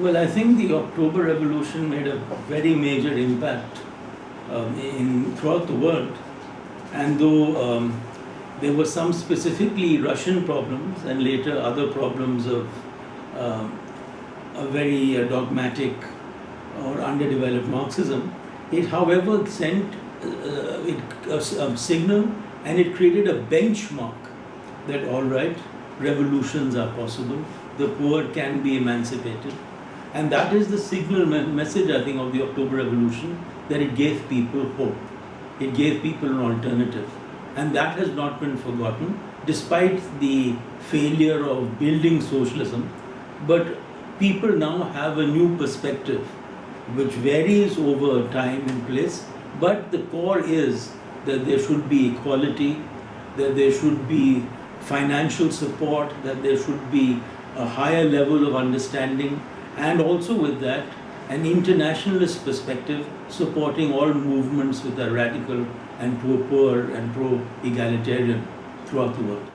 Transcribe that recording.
Well, I think the October Revolution made a very major impact um, in throughout the world, and though um, there were some specifically Russian problems and later other problems of um, a very uh, dogmatic or underdeveloped Marxism, it, however, sent uh, it, a, a signal and it created a benchmark that all right, revolutions are possible, the poor can be emancipated. And that is the signal me message, I think, of the October Revolution that it gave people hope. It gave people an alternative. And that has not been forgotten, despite the failure of building socialism. But people now have a new perspective, which varies over time and place. But the core is that there should be equality, that there should be financial support, that there should be a higher level of understanding, and also with that, an internationalist perspective supporting all movements with a radical and pro-poor and pro-egalitarian throughout the world.